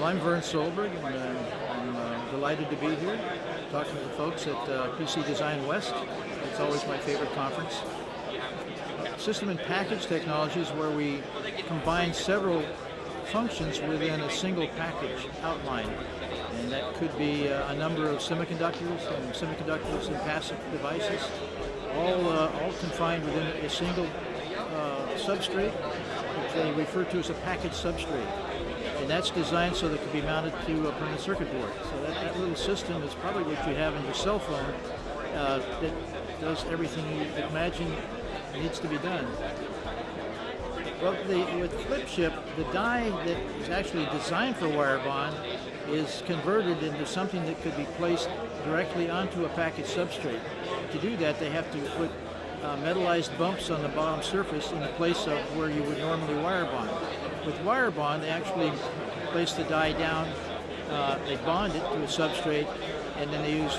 Well, I'm Vern Solberg, and uh, I'm uh, delighted to be here talking to the folks at uh, PC Design West. It's always my favorite conference. System in package technology is where we combine several functions within a single package outline. And that could be uh, a number of semiconductors and semiconductors and passive devices, all, uh, all confined within a single substrate, which they refer to as a package substrate that's designed so that it can be mounted to a printed circuit board. So that, that little system is probably what you have in your cell phone uh, that does everything you imagine needs to be done. Well, the, with flip chip, the die that is actually designed for wire bond is converted into something that could be placed directly onto a package substrate. To do that, they have to put uh, metallized bumps on the bottom surface in the place of where you would normally wire bond. With wire bond, they actually place the die down, uh, they bond it to a substrate, and then they use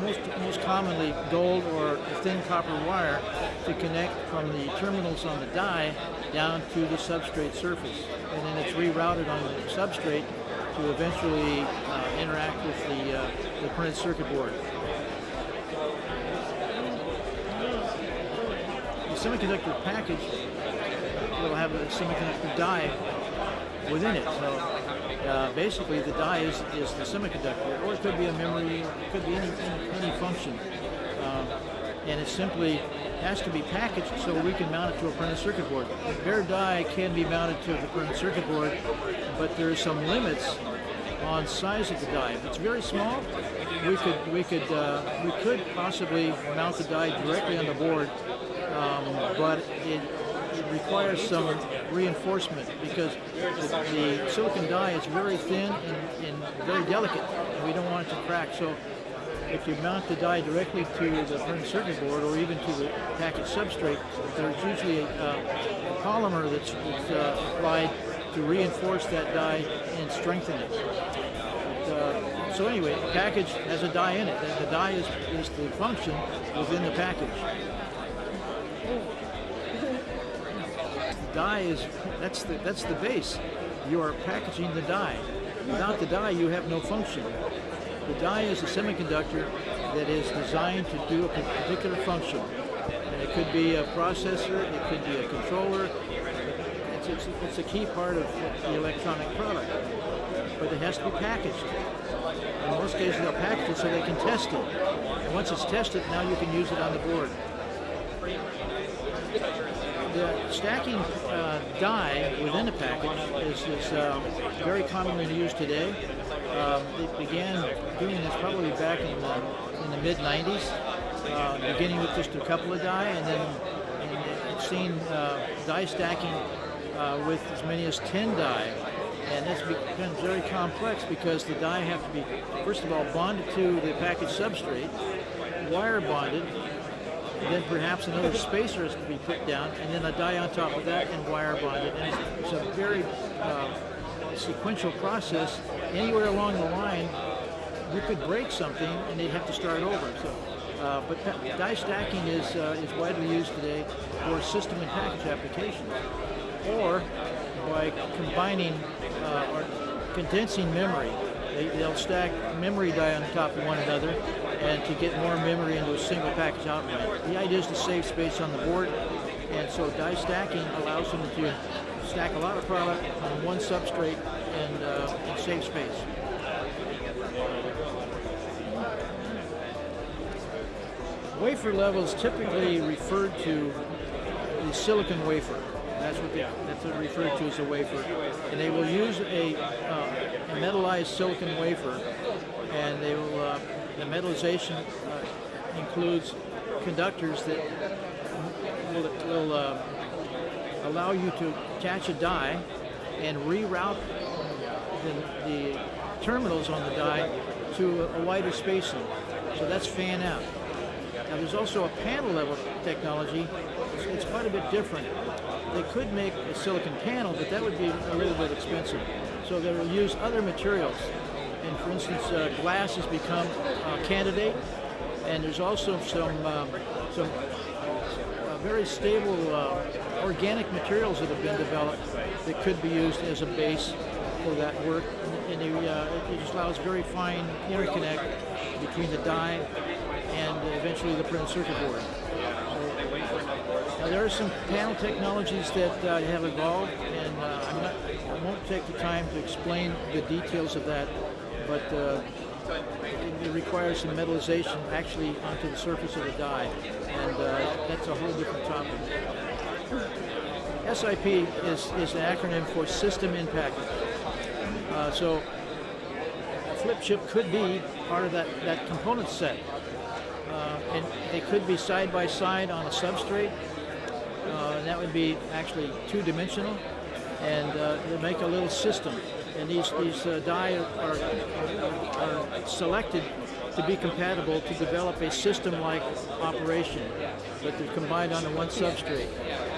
most, most commonly gold or thin copper wire to connect from the terminals on the die down to the substrate surface. And then it's rerouted on the substrate to eventually uh, interact with the, uh, the printed circuit board. The semiconductor package will have a semiconductor die within it. So uh, basically the die is, is the semiconductor, or it could be a memory, it could be any, any, function. Uh, and it simply has to be packaged so we can mount it to a printed circuit board. The bare die can be mounted to the printed circuit board, but there are some limits on size of the die. If it's very small, we could we could uh, we could possibly mount the die directly on the board, um, but it requires some reinforcement because the, the, silicon die is very thin and, and, very delicate. And we don't want it to crack. So if you mount the die directly to the printed circuit board or even to the package substrate, there's usually a, a polymer that's, that's uh, applied to reinforce that die and strengthen it. But, uh, so anyway, the package has a die in it. The, the die is, is the function within the package die is, that's the, that's the base. You are packaging the die. Without the die, you have no function. The die is a semiconductor that is designed to do a particular function. And it could be a processor, it could be a controller. It's, it's, it's a key part of the electronic product. But it has to be packaged. In most cases, they'll package it so they can test it. And once it's tested, now you can use it on the board the stacking uh, die within a package is, is uh, very commonly used today. Um, they began doing this probably back in the, in the mid 90s, uh, beginning with just a couple of die, and then and it's seen uh, die stacking uh, with as many as 10 die. And this becomes very complex because the die have to be, first of all, bonded to the package substrate, wire bonded, then perhaps another spacer is to be put down, and then a die on top of that and wire bonded. And it's, it's a very uh, sequential process. Anywhere along the line, you could break something and they'd have to start over. So, uh, but die stacking is uh, is widely used today for system in package applications, or by combining uh, or condensing memory. They, they'll stack memory die on top of one another and to get more memory into a single package outline. The idea is to save space on the board, and so die stacking allows them to stack a lot of product on one substrate and, uh, and save space. Wafer levels typically referred to the silicon wafer. That's what they, that's what referred to as a wafer. And they will use a, uh, a metallized silicon wafer, and they will uh, the metallization uh, includes conductors that will, will uh, allow you to attach a die and reroute the, the terminals on the die to a, wider spacing. So that's fan out. Now there's also a panel level technology. It's, it's, quite a bit different. They could make a silicon panel, but that would be a little bit expensive. So they will use other materials and for instance, uh, glass has become a candidate, and there's also some um, some uh, very stable uh, organic materials that have been developed that could be used as a base for that work, and they, uh, it just allows very fine interconnect between the die and eventually the printed circuit board. So, there are some panel technologies that uh, have evolved, and uh, not, I won't take the time to explain the details of that, but uh, it, requires some metallization actually onto the surface of the die, and uh, that's a whole different topic. SIP is, is an acronym for System Package. Uh, so a flip chip could be part of that, that component set. Uh, and they could be side by side on a substrate. Uh, and that would be actually two-dimensional. And uh, they make a little system. And these, these uh, die are, are, are selected to be compatible to develop a system-like operation, but they're combined onto one substrate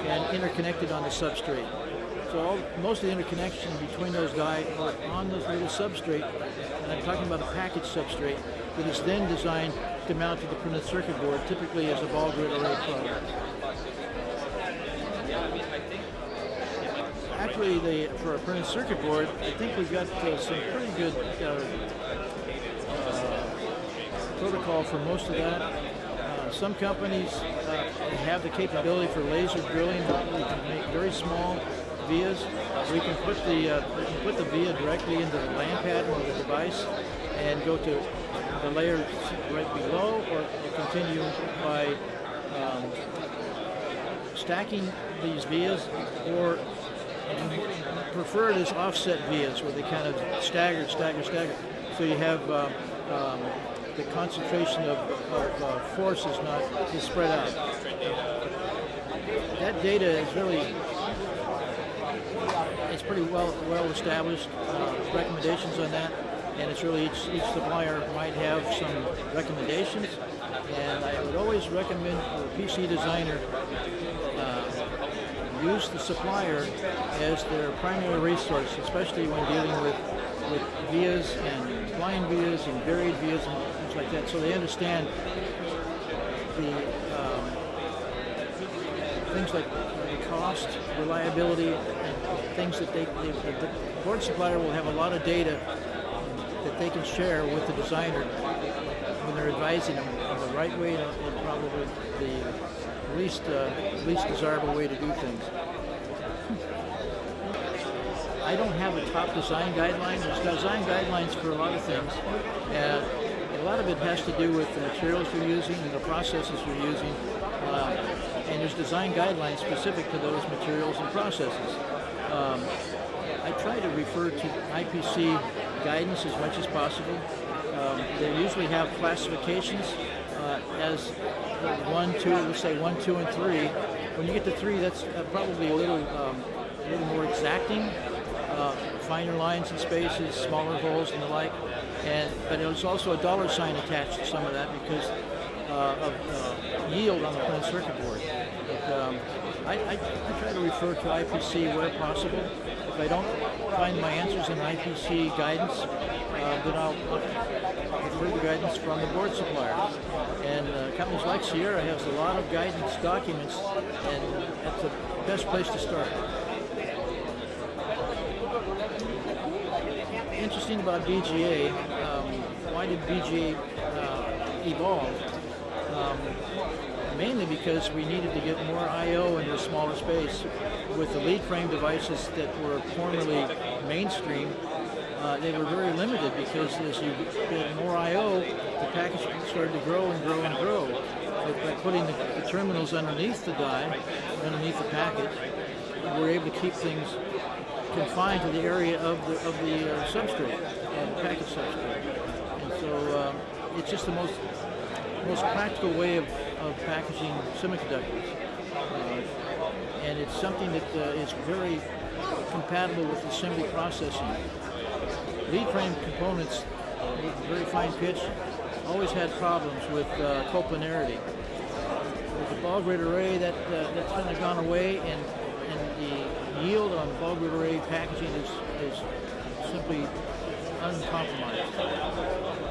and interconnected on the substrate. So all, most of the interconnection between those die are on this little substrate, and I'm talking about a package substrate that is then designed to mount to the printed circuit board, typically as a ball grid array product. Actually, the, for a printed circuit board, I think we've got uh, some pretty good uh, uh, protocol for most of that. Uh, some companies uh, have the capability for laser drilling. We can make very small vias. We can put the uh, we can put the via directly into the land pattern of the device and go to the layer right below, or continue by um, stacking these vias, or preferred is offset vias where they kind of stagger, stagger, stagger. So you have uh, um, the concentration of, of uh, force is not is spread out. That data is really it's pretty well well established uh, recommendations on that, and it's really each, each supplier might have some recommendations. And I would always recommend a PC designer use the supplier as their primary resource, especially when dealing with with vias and blind vias and buried vias and things like that, so they understand the um, things like the cost, reliability, and things that they, they, the board supplier will have a lot of data that they can share with the designer when they're advising them on the right way and probably the least uh, least desirable way to do things. I don't have a top design guideline. There's design guidelines for a lot of things. And a lot of it has to do with the materials you're using and the processes you're using. Uh, and there's design guidelines specific to those materials and processes. Um, I try to refer to IPC guidance as much as possible. Um, they usually have classifications uh, as one, two, let's say one, two, and three. When you get to three, that's uh, probably a little, um, a little more exacting uh, finer lines and spaces, smaller holes and the like. And but there's also a dollar sign attached to some of that because uh, of uh, yield on the printed circuit board. But, um, I, I, I, try to refer to IPC where possible. If I don't find my answers in IPC guidance, uh, then I'll refer the guidance from the board supplier. And uh, companies like Sierra has a lot of guidance documents, and that's the best place to start. interesting about BGA, um, why did BGA uh, evolve? Um, mainly because we needed to get more I.O. into a smaller space. With the lead frame devices that were formerly mainstream, uh, they were very limited because as you get more I.O., the package started to grow and grow and grow. But by putting the, the terminals underneath the die, underneath the package, we're able to keep things confined to the area of the of the uh, substrate, uh, the package substrate. And so um, it's just the most most practical way of, of packaging semiconductors. And it's something that uh, is very compatible with assembly processing. Lead frame components with very fine pitch always had problems with uh, coplanarity. With the ball grid array, that uh, that's kind of gone away, and and the yield on ball grid array packaging is, is simply uncompromised.